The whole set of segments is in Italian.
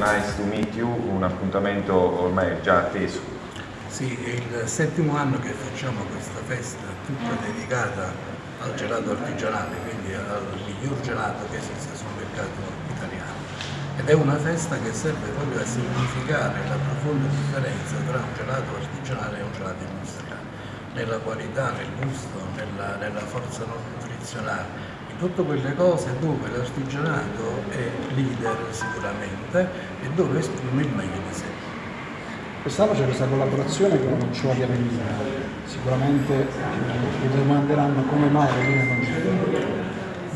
Nice to Meet You, un appuntamento ormai già atteso. Sì, è il settimo anno che facciamo questa festa tutta dedicata al gelato artigianale, quindi al miglior gelato che esiste sul mercato italiano. Ed è una festa che serve proprio a significare la profonda differenza tra un gelato artigianale e un gelato industriale, nella qualità, nel gusto, nella, nella forza nutrizionale, tutte quelle cose dove l'artigianato è leader sicuramente e dove esprime il meglio di sé. Quest'anno c'è questa collaborazione con Nocciola di Avellina, sicuramente eh, vi domanderanno come mai Avellina non c'è.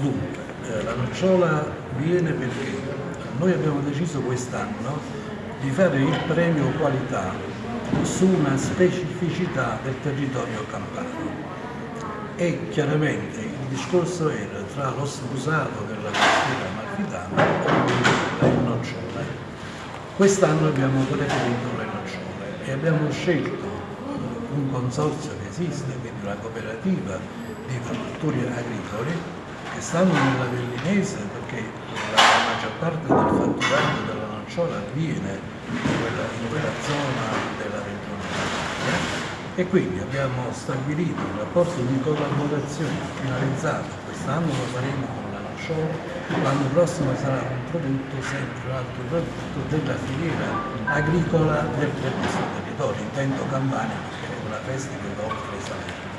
Dunque, eh, la nocciola viene perché noi abbiamo deciso quest'anno di fare il premio qualità su una specificità del territorio campano e chiaramente discorso era tra lo sfusato della cultura amalfitana e le nocciole. Quest'anno abbiamo preferito le nocciole e abbiamo scelto un consorzio che esiste, quindi una cooperativa di produttori agricoli che stanno nella Vellinese perché la maggior parte del fatturato della nocciola avviene in quella, in quella zona della regione e quindi abbiamo stabilito un rapporto di collaborazione finalizzato, quest'anno lo faremo con la nocciola, l'anno prossimo sarà un prodotto sempre un altro prodotto della filiera agricola del, del nostro territorio, intendo Campania perché è una festa che oltre Salerno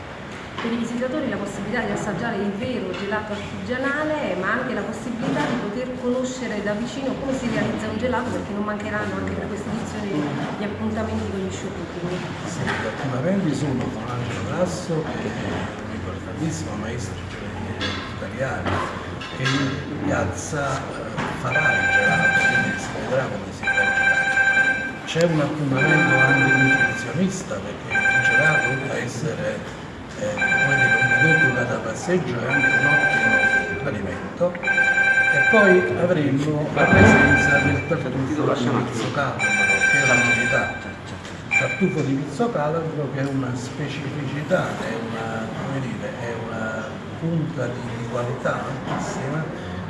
per i visitatori la possibilità di assaggiare il vero gelato artigianale, ma anche la possibilità di poter conoscere da vicino come si realizza un gelato, perché non mancheranno anche per questa edizione gli appuntamenti con gli showcooking. Sì, gli appuntamenti sono con Angelo Grasso, che è un ricordatissimo maestro italiano, che in piazza farà il gelato, quindi si vedrà come si fa il gelato. C'è un appuntamento anche nutrizionista, perché il gelato oltre a essere eh, un prodotto da passeggio è anche un ottimo alimento e poi avremo la presenza del tartufo di pizzo calabro che è la novità. Tartufo di pizzo calabro che è una specificità è una, dire, è una punta di qualità altissima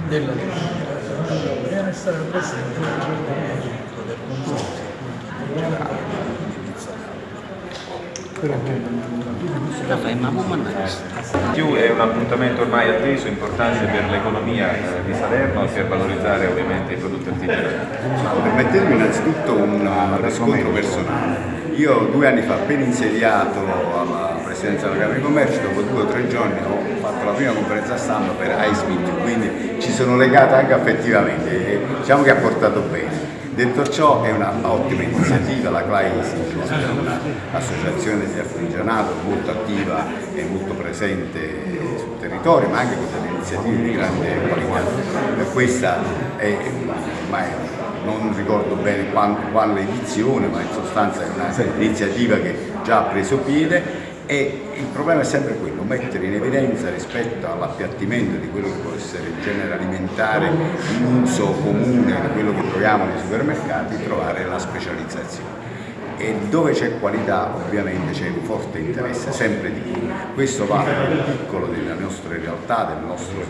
della cucina bisogna stare presente nel giorno del consorzio. appunto gelato Più è un appuntamento ormai atteso, importante per l'economia di Salerno per valorizzare ovviamente i prodotti artigianali. Permettetemi innanzitutto un riscontro personale. Io due anni fa, appena insediato alla Presidenza della Camera di Commercio, dopo due o tre giorni ho fatto la prima conferenza stampa per Ice Meet, quindi ci sono legato anche affettivamente, diciamo che ha portato bene. Detto ciò è un'ottima iniziativa, la CLAISI è un'associazione di artigianato molto attiva e molto presente sul territorio ma anche con delle iniziative di grande qualità. Questa è ormai non ricordo bene quale edizione ma in sostanza è un'iniziativa che già ha preso piede e il problema è sempre quello, mettere in evidenza rispetto all'appiattimento di quello che può essere il genere alimentare in uso comune di quello che troviamo nei supermercati, trovare la specializzazione e dove c'è qualità ovviamente c'è un forte interesse sempre di più. Questo vale nel piccolo delle nostre realtà, del nostro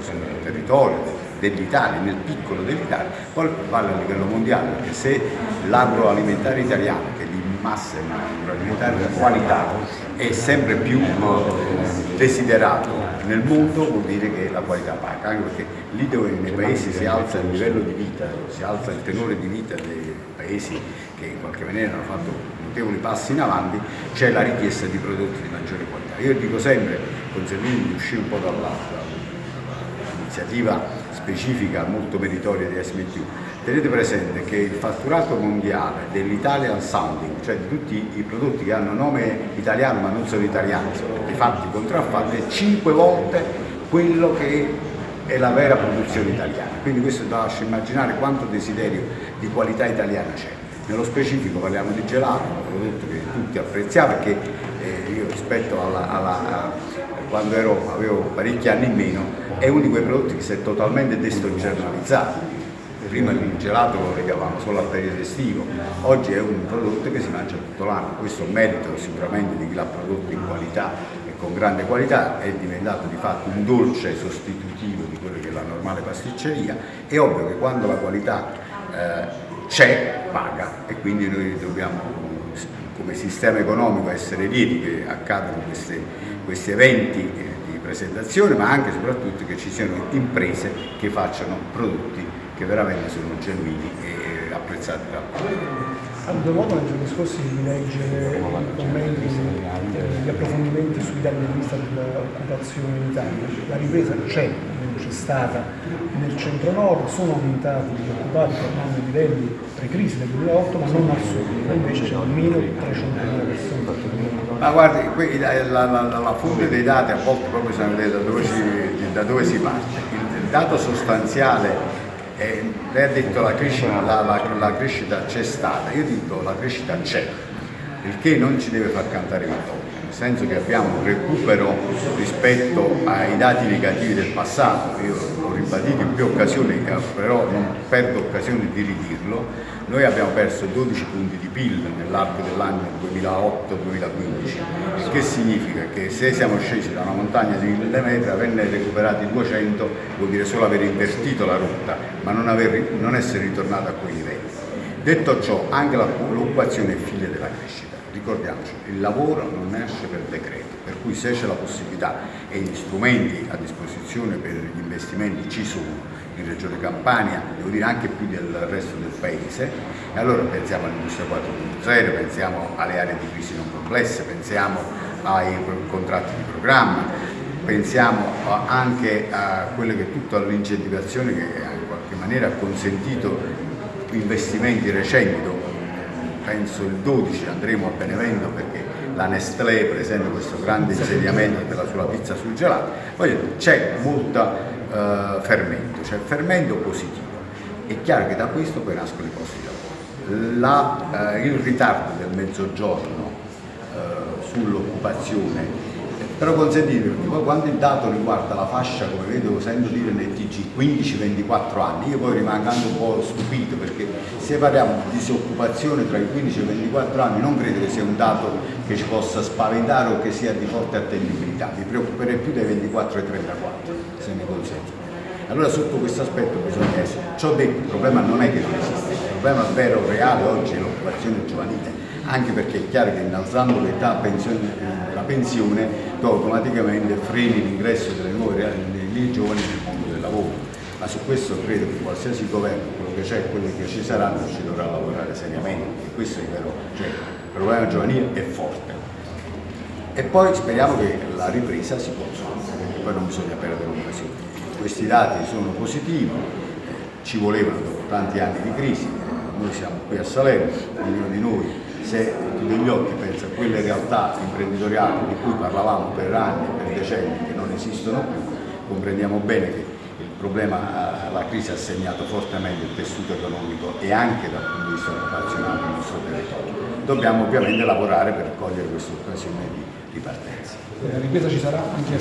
territorio, dell'Italia, nel piccolo dell'Italia, poi vale a livello mondiale perché se l'agroalimentare italiano, che di un agroalimentare di qualità, è sempre più eh, desiderato nel mondo vuol dire che la qualità paga, anche perché lì dove nei paesi si alza il livello di vita, si alza il tenore di vita dei paesi che in qualche maniera hanno fatto notevoli passi in avanti, c'è la richiesta di prodotti di maggiore qualità. Io dico sempre, consentitemi di uscire un po' dall'iniziativa specifica molto meritoria di SMTU, tenete presente che il fatturato mondiale dell'Italian Sounding, cioè di tutti i prodotti che hanno nome italiano ma non sono italiani, sono di fatti contraffatti, è 5 volte quello che è la vera produzione italiana. Quindi questo lascia immaginare quanto desiderio di qualità italiana c'è. Nello specifico parliamo di gelato, un prodotto che tutti apprezziamo perché eh, io rispetto alla, alla, a, quando ero, avevo parecchi anni in meno, è uno di quei prodotti che si è totalmente destagionalizzato. Prima il gelato lo legavamo solo al periodo estivo, oggi è un prodotto che si mangia tutto l'anno, questo merito sicuramente di chi l'ha prodotto in qualità e con grande qualità, è diventato di fatto un dolce sostitutivo di quello che è la normale pasticceria, è ovvio che quando la qualità eh, c'è, paga e quindi noi dobbiamo come sistema economico essere lieti che accadano queste, questi eventi eh, di presentazione ma anche e soprattutto che ci siano imprese che facciano prodotti che veramente sono genuini e apprezzati pubblico. Avevo modo nei giorni scorsi di leggere i commenti, gli approfondimenti sui dati del vista dell'occupazione in Italia. La ripresa c'è, c'è stata nel centro-nord, sono aumentati gli occupati tornando ai livelli pre-crisi del 2008, ma non al sud, invece c'è almeno 300.000 persone. Ma guardi, la, la, la, la, fonte dei dati a volte proprio bisogna vedere da dove si, da dove si parte. Il, il dato sostanziale eh, lei ha detto la crescita, la, la, la crescita c'è stata, io dico la crescita c'è, il che non ci deve far cantare vittoria, nel senso che abbiamo un recupero rispetto ai dati negativi del passato, io l'ho ribadito in più occasioni, però non perdo occasione di ridirlo, noi abbiamo perso 12 punti di PIL nell'arco dell'anno 2008-2015, il che significa che se siamo scesi da una montagna di 1000 metri, averne recuperati 200 vuol dire solo aver invertito la rotta, ma non, aver, non essere ritornato a quei livelli. Detto ciò, anche l'occupazione è figlia della crescita. Ricordiamoci, il lavoro non nasce per decreto, per cui se c'è la possibilità e gli strumenti a disposizione per gli investimenti ci sono, in Regione Campania, devo dire anche più del resto del paese, e allora pensiamo all'industria 4.0, pensiamo alle aree di crisi non complesse, pensiamo ai contratti di programma, pensiamo anche a quelle che tutta l'incentivazione che in qualche maniera ha consentito investimenti recenti, penso il 12 andremo a Benevento perché la Nestlé presenta questo grande insediamento per la sua pizza sul gelato, c'è molta eh, fermento, cioè fermento positivo. È chiaro che da questo poi nascono i posti di lavoro. La, eh, il ritardo del mezzogiorno eh, sull'occupazione però consentitemi, poi quando il dato riguarda la fascia, come vedo, sento dire nel TG, 15-24 anni, io poi rimango anche un po' stupito perché se parliamo di disoccupazione tra i 15 e i 24 anni non credo che sia un dato che ci possa spaventare o che sia di forte attendibilità, mi preoccuperei più dai 24 ai 34, se mi consente. Allora sotto questo aspetto bisogna essere. Ciò detto, il problema non è che non esiste, il problema vero, reale oggi è l'occupazione giovanile anche perché è chiaro che innalzando l'età la pensione tu automaticamente freni l'ingresso delle nuove dei giovani nel mondo del lavoro. Ma su questo credo che qualsiasi governo, quello che c'è e quelli che ci saranno, ci dovrà lavorare seriamente. E questo è vero, cioè, il problema giovanile è forte. E poi speriamo che la ripresa si possa, perché poi non bisogna perdere l'occasione. Questi dati sono positivi, ci volevano dopo tanti anni di crisi, noi siamo qui a Salerno, ognuno di noi se occhi pensa a quelle realtà imprenditoriali di cui parlavamo per anni, per decenni, che non esistono più, comprendiamo bene che il problema, la crisi ha segnato fortemente il tessuto economico e anche dal punto di vista occupazionale del nostro territorio. Dobbiamo ovviamente lavorare per cogliere questa occasione di, di partenza. La ripresa ci sarà anche a